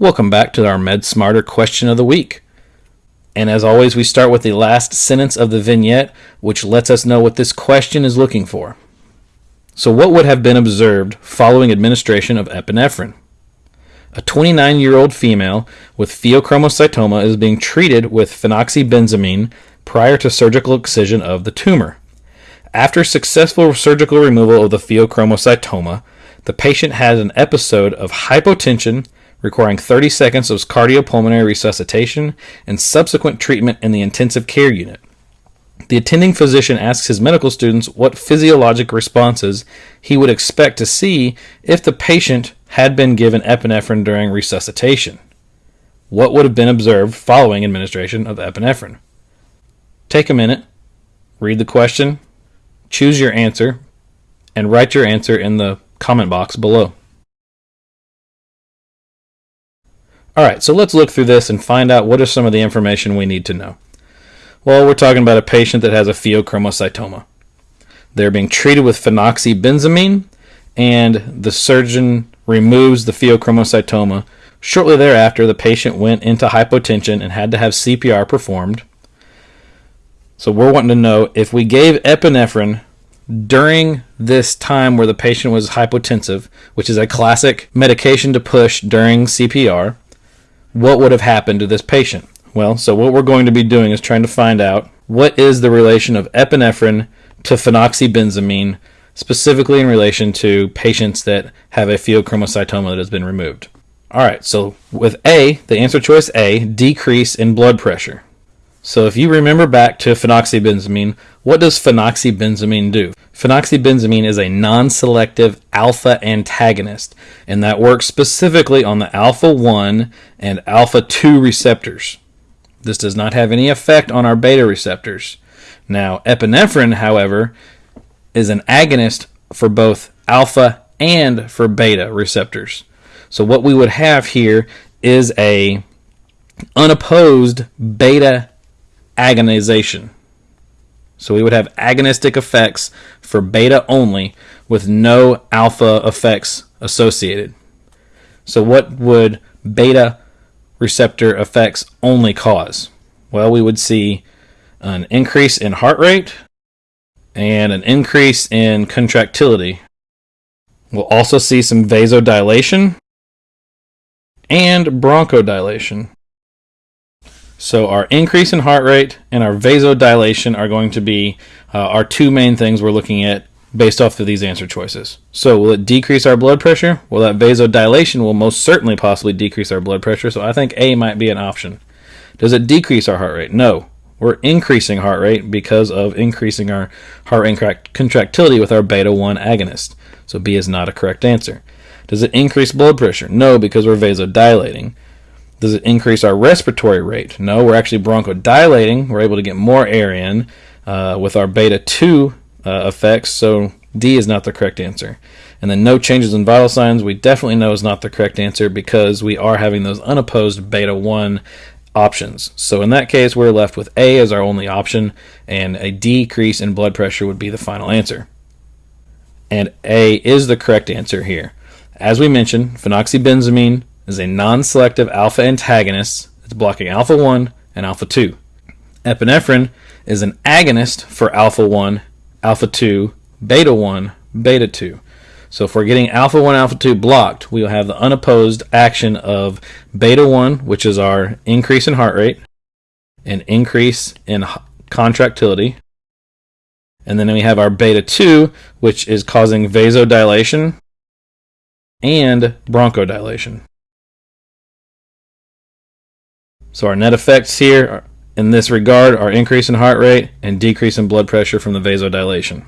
Welcome back to our Med Smarter question of the week. And as always, we start with the last sentence of the vignette, which lets us know what this question is looking for. So, what would have been observed following administration of epinephrine? A 29 year old female with pheochromocytoma is being treated with phenoxybenzamine prior to surgical excision of the tumor. After successful surgical removal of the pheochromocytoma, the patient had an episode of hypotension requiring 30 seconds of cardiopulmonary resuscitation and subsequent treatment in the intensive care unit. The attending physician asks his medical students what physiologic responses he would expect to see if the patient had been given epinephrine during resuscitation. What would have been observed following administration of epinephrine? Take a minute, read the question, choose your answer, and write your answer in the comment box below. Alright, so let's look through this and find out what are some of the information we need to know. Well, we're talking about a patient that has a pheochromocytoma. They're being treated with phenoxybenzamine, and the surgeon removes the pheochromocytoma. Shortly thereafter, the patient went into hypotension and had to have CPR performed. So we're wanting to know if we gave epinephrine during this time where the patient was hypotensive, which is a classic medication to push during CPR, what would have happened to this patient? Well, so what we're going to be doing is trying to find out what is the relation of epinephrine to phenoxybenzamine, specifically in relation to patients that have a pheochromocytoma that has been removed. All right, so with A, the answer choice A, decrease in blood pressure. So if you remember back to phenoxybenzamine, what does phenoxybenzamine do? Phenoxybenzamine is a non-selective alpha antagonist, and that works specifically on the alpha 1 and alpha 2 receptors. This does not have any effect on our beta receptors. Now, epinephrine, however, is an agonist for both alpha and for beta receptors. So what we would have here is a unopposed beta agonization. So we would have agonistic effects for beta only with no alpha effects associated. So what would beta receptor effects only cause? Well, we would see an increase in heart rate and an increase in contractility. We'll also see some vasodilation and bronchodilation. So our increase in heart rate and our vasodilation are going to be uh, our two main things we're looking at based off of these answer choices. So will it decrease our blood pressure? Well, that vasodilation will most certainly possibly decrease our blood pressure, so I think A might be an option. Does it decrease our heart rate? No. We're increasing heart rate because of increasing our heart rate contractility with our beta 1 agonist. So B is not a correct answer. Does it increase blood pressure? No, because we're vasodilating. Does it increase our respiratory rate? No, we're actually bronchodilating. We're able to get more air in uh, with our beta 2 uh, effects, so D is not the correct answer. And then no changes in vital signs, we definitely know is not the correct answer because we are having those unopposed beta 1 options. So in that case, we're left with A as our only option, and a decrease in blood pressure would be the final answer. And A is the correct answer here. As we mentioned, phenoxybenzamine is a non-selective alpha antagonist. It's blocking alpha 1 and alpha 2. Epinephrine is an agonist for alpha 1, alpha 2, beta 1, beta 2. So if we're getting alpha 1, alpha 2 blocked, we'll have the unopposed action of beta 1, which is our increase in heart rate, an increase in contractility, and then we have our beta 2, which is causing vasodilation and bronchodilation. So our net effects here in this regard are increase in heart rate and decrease in blood pressure from the vasodilation.